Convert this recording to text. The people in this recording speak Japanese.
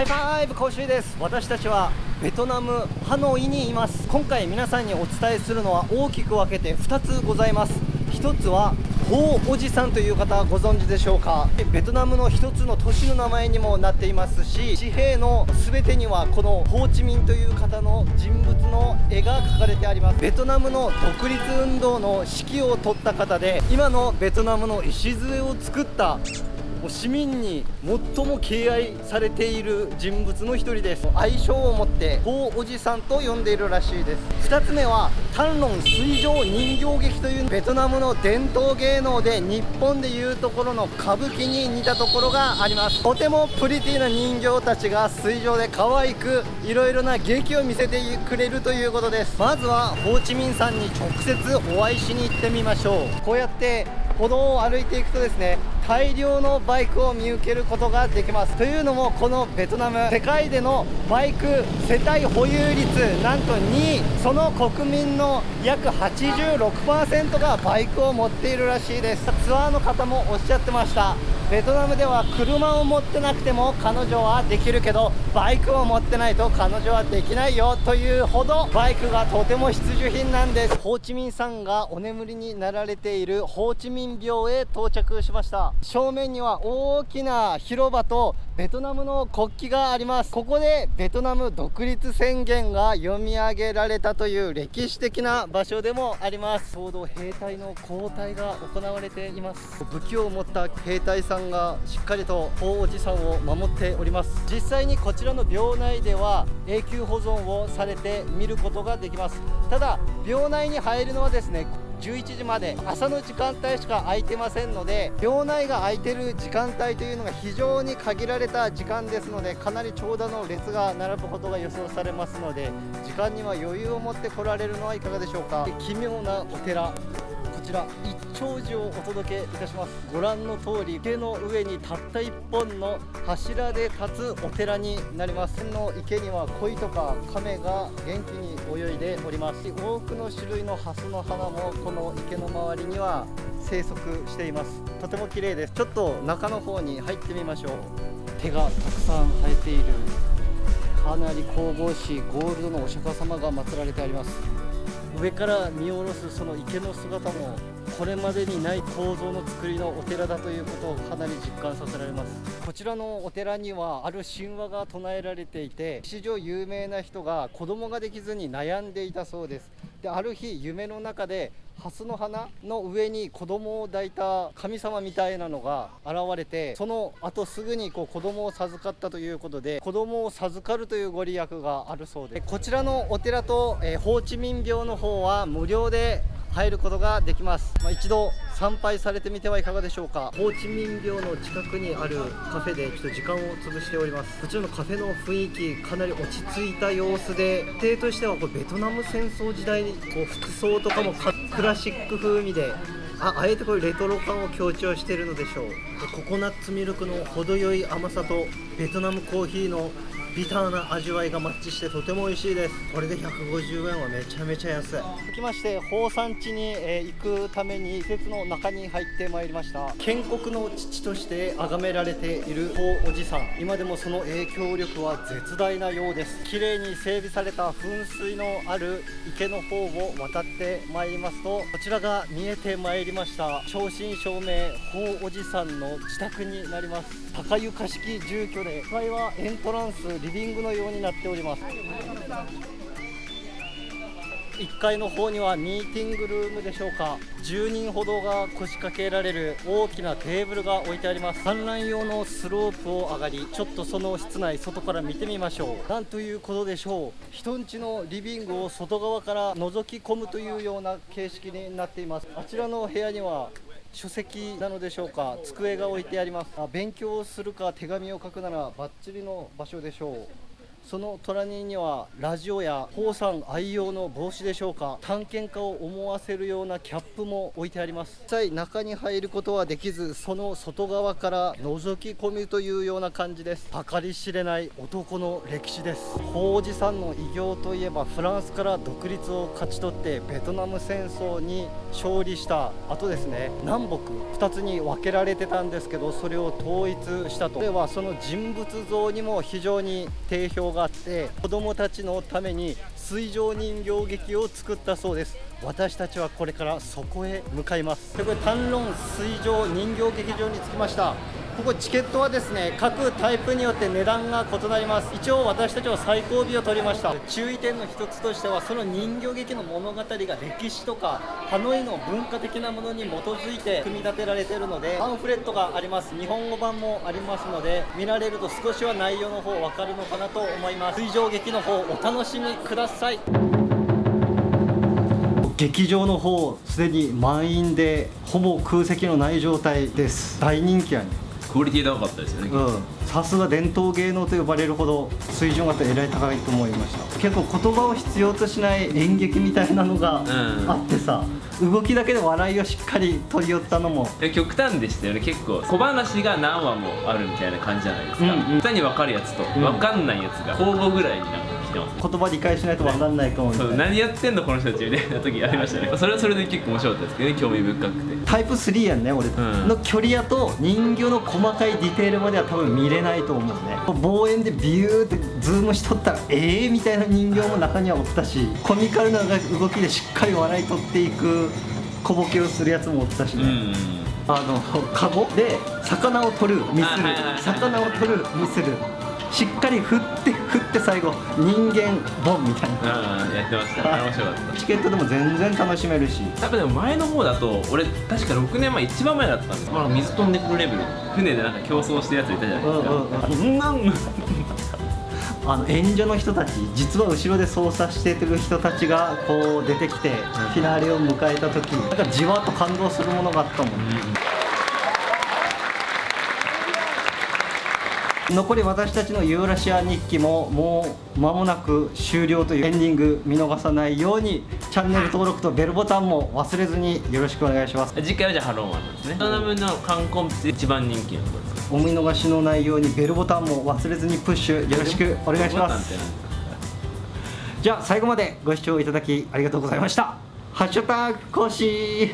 ハイファイブ講習です。私たちはベトナムハノイにいます。今回皆さんにお伝えするのは大きく分けて2つございます。1つはホーおじさんという方ご存知でしょうか。ベトナムの1つの都市の名前にもなっていますし紙幣の全てにはこのホーチミンという方の人物の絵が描かれてあります。ベトナムの独立運動の指揮を執った方で今のベトナムの礎を作ったもう市民に最も敬愛されている人物の一人です。愛称を持って法おじさんと呼んでいるらしいです。2つ目はタンロン水上人形劇というベトナムの伝統芸能で日本でいうところの歌舞伎に似たところがあります。とてもプリティな人形たちが水上で可愛くいろいろな劇を見せてくれるということです。まずはホーチミンさんに直接お会いしに行ってみましょう。こうやって歩道を歩いていくとですね大量のバイクを見受けることができます。というのもこのベトナム世界でのバイク世帯保有率なんと2位その国民の約86%がバイクを持っているらしいです。ツアーの方もおっしゃってました。ベトナムでは車を持ってなくても彼女はできるけどバイクを持ってないと彼女はできないよというほどバイクがとても必需品なんです。ホーチミンさんがお眠りになられているホーチミン廟へ到着しました。正面には大きな広場とベトナムの国旗があります。ここでベトナム独立宣言が読み上げられたという歴史的な場所でもあります。ちょうど兵隊の交代が行われています。武器を持った兵隊さんがしっかりと大おじさんを守っております。実際にこちらの廟内では永久保存をされて見ることができます。ただ廟内に入るのはですね11時まで朝の時間帯しか空いてませんので寮内が空いてる時間帯というのが非常に限られた時間ですのでかなり長蛇の列が並ぶことが予想されますので時間には余裕を持って来られるのはいかがでしょうか。奇妙なお寺。ちら一丁寺をお届けいたします。ご覧の通り池の上にたった1本の柱で立つお寺になります。の池には鯉とか亀が元気に泳いでおります。多くの種類のハスの花もこの池の周りには生息しています。とても綺麗です。ちょっと中の方に入ってみましょう。手がたくさん生えている。かなり神々しいゴールドのお釈迦様が祀られてあります。上から見下ろすその池の姿もこれまでにない構造の作りのお寺だということをかなり実感させられます。こちらのお寺にはある神話が唱えられていて史上有名な人が子供ができずに悩んでいたそうです。である日夢の中でハスの花の上に子供を抱いた神様みたいなのが現れてその後すぐにこう子供を授かったということで子供を授かるというご利益があるそうでこちらのお寺と、えー、ホーチミン廟の方は無料で入ることができます、まあ、一度参拝されてみてはいかがでしょうか。ホーチミン廟の近くにあるカフェでちょっと時間を潰しております。こちらのカフェの雰囲気かなり落ち着いた様子で定としてはこれベトナム戦争時代にこう服装とかもクラシック風味でああえてこれレトロ感を強調しているのでしょう。ココナッツミルクの程よい甘さとベトナムコーヒーのビターな味わいがマッチしてとても美味しいです。これで150円はめちゃめちゃ安い。続きまして宝山地に、え行くために施設の中に入ってまいりました。建国の父として崇められている法おじさん。今でもその影響力は絶大なようです。綺麗に整備された噴水のある池の方を渡ってまいりますとこちらが見えてまいりました。正真正銘法おじさんの自宅になります。高床式住居で1階はエントランスリビングのようになっております。1階の方にはミーティングルームでしょうか。10人ほどが腰掛けられる大きなテーブルが置いてあります。観覧用のスロープを上がりちょっとその室内外から見てみましょう。なんということでしょう。人んちのリビングを外側から覗き込むというような形式になっています。あちらの部屋には書籍なのでしょうか？机が置いてあります。あ勉強するか手紙を書くならバッチリの場所でしょう。その隣にはラジオやホウさん愛用の帽子でしょうか探検家を思わせるようなキャップも置いてあります。実際中に入ることはできずその外側から覗き込みというような感じです。計り知れない男の歴史です。法おじさんの偉業といえばフランスから独立を勝ち取ってベトナム戦争に勝利した後ですね。南北2つに分けられてたんですけどそれを統一したと。これはその人物像にも非常に定評があって子供たちのために水上人形劇を作ったそうです。私たちはこれからそこへ向かいます。でこれ単論水上人形劇場に着きました。ここチケットはですね各タイプによって値段が異なります。一応私たちは最後尾を取りました。注意点の一つとしてはその人形劇の物語が歴史とかハノイの文化的なものに基づいて組み立てられてるのでパンフレットがあります。日本語版もありますので見られると少しは内容の方分かるのかなと思います。水上劇の方お楽しみください。劇場の方すでに満員でほぼ空席のない状態です。大人気やねクオリティ高かったですよね、うん。さすが伝統芸能と呼ばれるほど水準がえらい高いと思いました。結構言葉を必要としない演劇みたいなのがあってさ、動きだけで笑いをしっかり取り寄ったのも。え極端でしたよね。結構小話が何話もあるみたいな感じじゃないですか、うんうん。歌に分かるやつとん。分かんないやつが交互ぐらいになんか来てます、言葉理解しないと分かんないかもみたいう何やってんのこの人たちみたいな時ありましたね。それはそれで結構面白かったですけどね。興味深くて。タイプ3やんね俺。ん。の距離やと人形の細かいディテールまでは多分見れないと思うね。望遠でビューってズームしとったらええー、みたいな人形も中にはおったしコミカルな動きでしっかり笑い取っていく小ボケをするやつもおったしね、うんあのカゴ？で魚を取るミスる。あはいはいはい。魚を取るミスる。しっかり振って振って最後人間ボンみたいな。うんやってました。面白かった。チケットでも全然楽しめるし。多分でも前の方だと俺確か6年前一番前だったんです水飛んでくるレベル。船でなんか競争してるやついたじゃないですか、うんうんなんあの演者の人たち実は後ろで操作してる人たちがこう出てきてフィナーレを迎えた時なんかじわっと感動するものがあったもん。残り私たちのユーラシア日記ももう間もなく終了というエンディング見逃さないようにチャンネル登録とベルボタンも忘れずによろしくお願いします。次回はじゃあハロンワンですね。ベトナムの観光一番人気のところですか？お見逃しのないようにベルボタンも忘れずにプッシュよろしくお願いします。じゃあ最後までご視聴いただきありがとうございました。ハッシュタグ更新